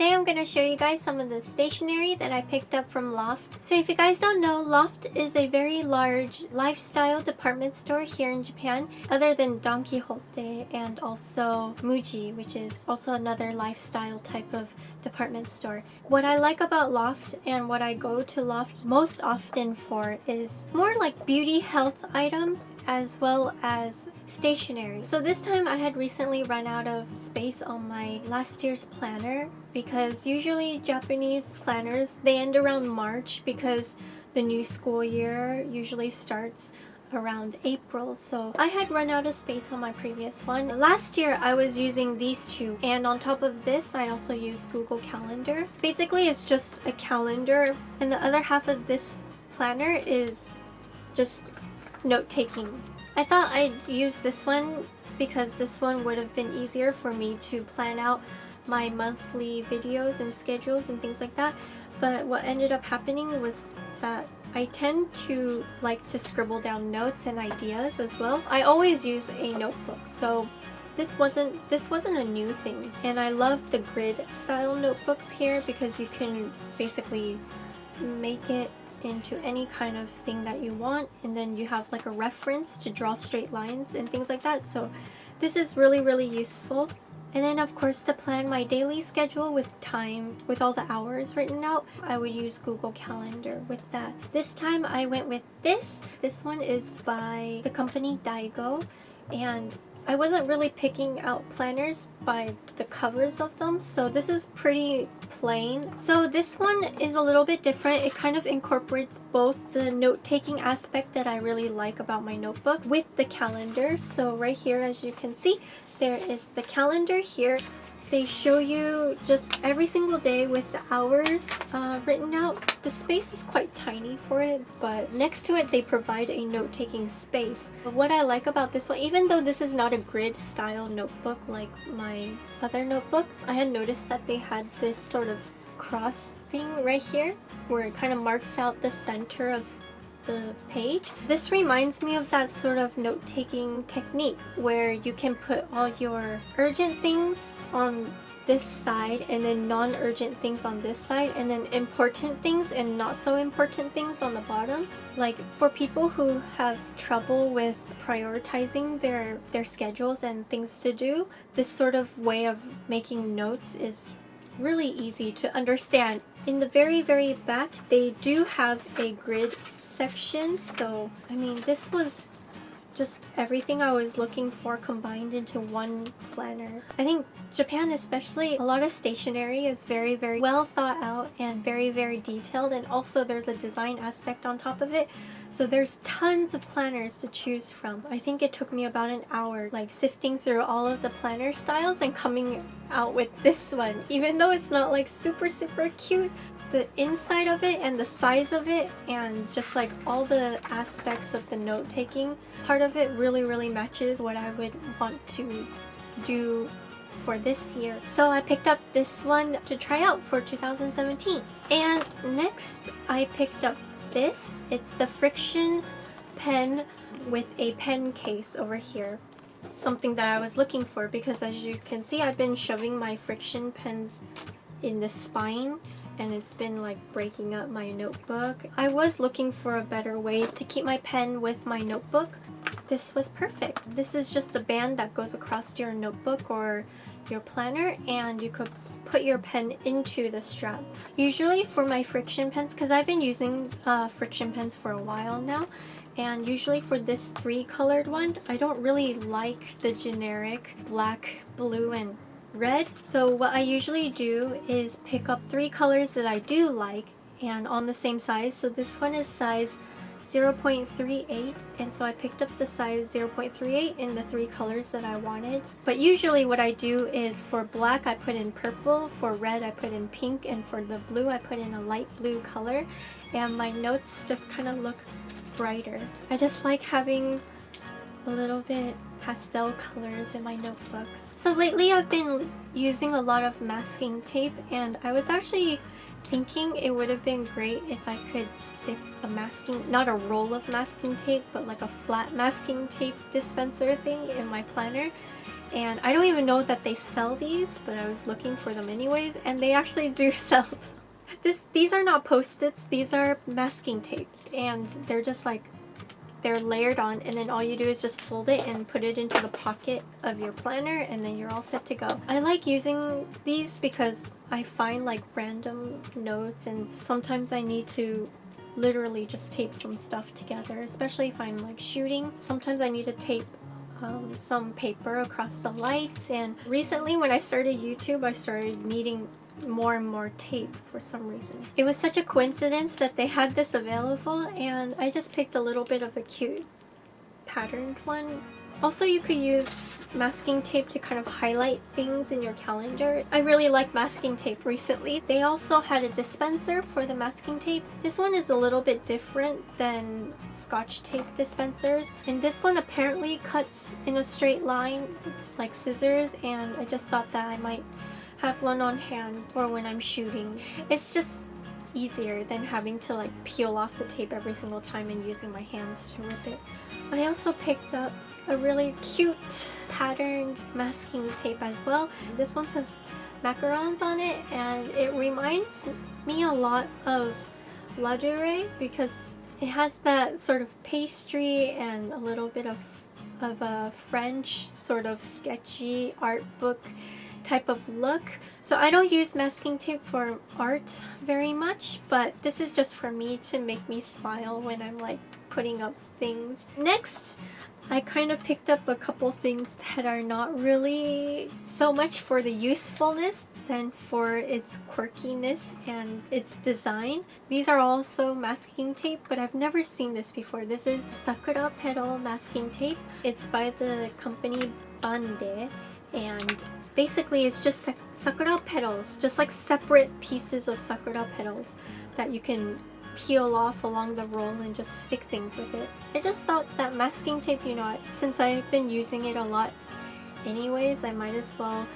today going to show you guys some of the stationery that I picked up from Loft. So if you guys don't know, Loft is a very large lifestyle department store here in Japan, other than Don Quijote and also Muji, which is also another lifestyle type of department store. What I like about Loft and what I go to Loft most often for is more like beauty health items as well as stationery. So this time I had recently run out of space on my last year's planner because usually Japanese planners they end around March because the new school year usually starts around April so I had run out of space on my previous one. Last year I was using these two and on top of this I also use Google Calendar. Basically it's just a calendar and the other half of this planner is just note-taking. I thought I'd use this one because this one would have been easier for me to plan out my monthly videos and schedules and things like that. But what ended up happening was that I tend to like to scribble down notes and ideas as well. I always use a notebook so this wasn't this wasn't a new thing. And I love the grid style notebooks here because you can basically make it into any kind of thing that you want and then you have like a reference to draw straight lines and things like that. So this is really really useful and then of course to plan my daily schedule with time, with all the hours written out, I would use Google Calendar with that. This time I went with this. This one is by the company Daigo and I wasn't really picking out planners by the covers of them, so this is pretty plain. So this one is a little bit different. It kind of incorporates both the note-taking aspect that I really like about my notebooks with the calendar. So right here, as you can see, there is the calendar here they show you just every single day with the hours uh, written out. The space is quite tiny for it, but next to it they provide a note-taking space. But what I like about this one, even though this is not a grid style notebook like my other notebook, I had noticed that they had this sort of cross thing right here where it kind of marks out the center of the page. This reminds me of that sort of note-taking technique where you can put all your urgent things on this side and then non-urgent things on this side and then important things and not so important things on the bottom. Like for people who have trouble with prioritizing their, their schedules and things to do, this sort of way of making notes is really easy to understand. In the very, very back, they do have a grid section. So, I mean, this was just everything I was looking for combined into one planner. I think Japan especially, a lot of stationery is very, very well thought out and very, very detailed and also there's a design aspect on top of it. So there's tons of planners to choose from. I think it took me about an hour like sifting through all of the planner styles and coming out with this one. Even though it's not like super super cute, the inside of it and the size of it and just like all the aspects of the note-taking part of it really really matches what I would want to do for this year. So I picked up this one to try out for 2017. And next I picked up this. It's the Frixion pen with a pen case over here. Something that I was looking for because as you can see I've been shoving my Frixion pens in the spine and it's been like breaking up my notebook. I was looking for a better way to keep my pen with my notebook. This was perfect. This is just a band that goes across your notebook or your planner and you could put your pen into the strap. Usually for my Frixion pens, because I've been using uh, Frixion pens for a while now, and usually for this three colored one, I don't really like the generic black, blue, and red. So what I usually do is pick up three colors that I do like and on the same size. So this one is size 0.38 and so I picked up the size 0.38 in the three colors that I wanted. But usually what I do is for black I put in purple, for red I put in pink, and for the blue I put in a light blue color and my notes just kind of look brighter. I just like having a little bit pastel colors in my notebooks. So lately I've been using a lot of masking tape and I was actually thinking it would have been great if I could stick a masking, not a roll of masking tape, but like a flat masking tape dispenser thing in my planner. And I don't even know that they sell these, but I was looking for them anyways, and they actually do sell this. These are not post-its, these are masking tapes, and they're just like they're layered on and then all you do is just fold it and put it into the pocket of your planner and then you're all set to go. I like using these because I find like random notes and sometimes I need to literally just tape some stuff together especially if I'm like shooting. Sometimes I need to tape um, some paper across the lights and recently when I started YouTube I started needing more and more tape for some reason. It was such a coincidence that they had this available and I just picked a little bit of a cute patterned one. Also you could use masking tape to kind of highlight things in your calendar. I really like masking tape recently. They also had a dispenser for the masking tape. This one is a little bit different than scotch tape dispensers and this one apparently cuts in a straight line like scissors and I just thought that I might have one on hand for when I'm shooting. It's just easier than having to like peel off the tape every single time and using my hands to rip it. I also picked up a really cute patterned masking tape as well. This one has macarons on it and it reminds me a lot of Ladurée because it has that sort of pastry and a little bit of, of a French sort of sketchy art book type of look. So I don't use masking tape for art very much, but this is just for me to make me smile when I'm like putting up things. Next, I kind of picked up a couple things that are not really so much for the usefulness than for its quirkiness and its design. These are also masking tape, but I've never seen this before. This is Sakura Petal masking tape. It's by the company Bande and basically it's just sakura petals, just like separate pieces of sakura petals that you can peel off along the roll and just stick things with it. I just thought that masking tape, you know, since I've been using it a lot anyways, I might as well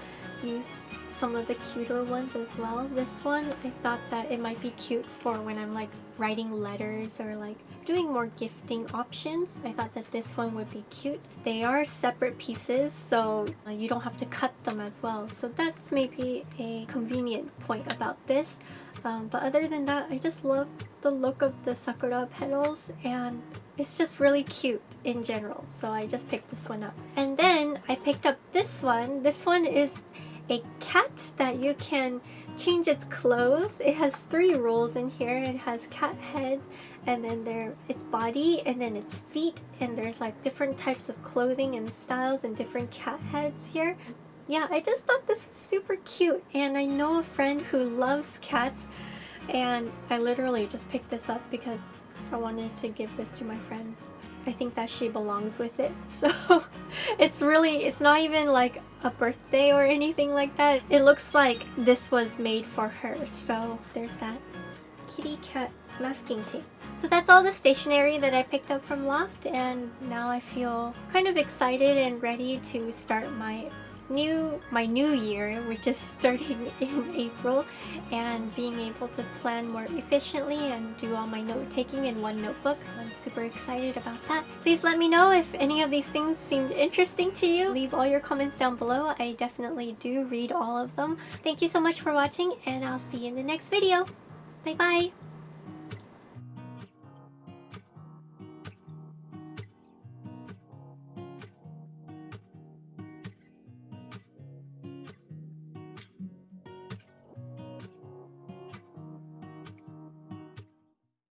use some of the cuter ones as well. This one, I thought that it might be cute for when I'm like writing letters or like doing more gifting options. I thought that this one would be cute. They are separate pieces so uh, you don't have to cut them as well. So that's maybe a convenient point about this. Um, but other than that, I just love the look of the sakura petals and it's just really cute in general. So I just picked this one up. And then I picked up this one. This one is a cat that you can change its clothes. It has three rolls in here. It has cat head and then there its body and then its feet and there's like different types of clothing and styles and different cat heads here. Yeah, I just thought this was super cute and I know a friend who loves cats and I literally just picked this up because I wanted to give this to my friend. I think that she belongs with it. So it's really, it's not even like a birthday or anything like that. It looks like this was made for her. So there's that kitty cat masking tape. So that's all the stationery that I picked up from Loft and now I feel kind of excited and ready to start my new my new year which is starting in April and being able to plan more efficiently and do all my note taking in one notebook. I'm super excited about that. Please let me know if any of these things seemed interesting to you. Leave all your comments down below. I definitely do read all of them. Thank you so much for watching and I'll see you in the next video. Bye bye!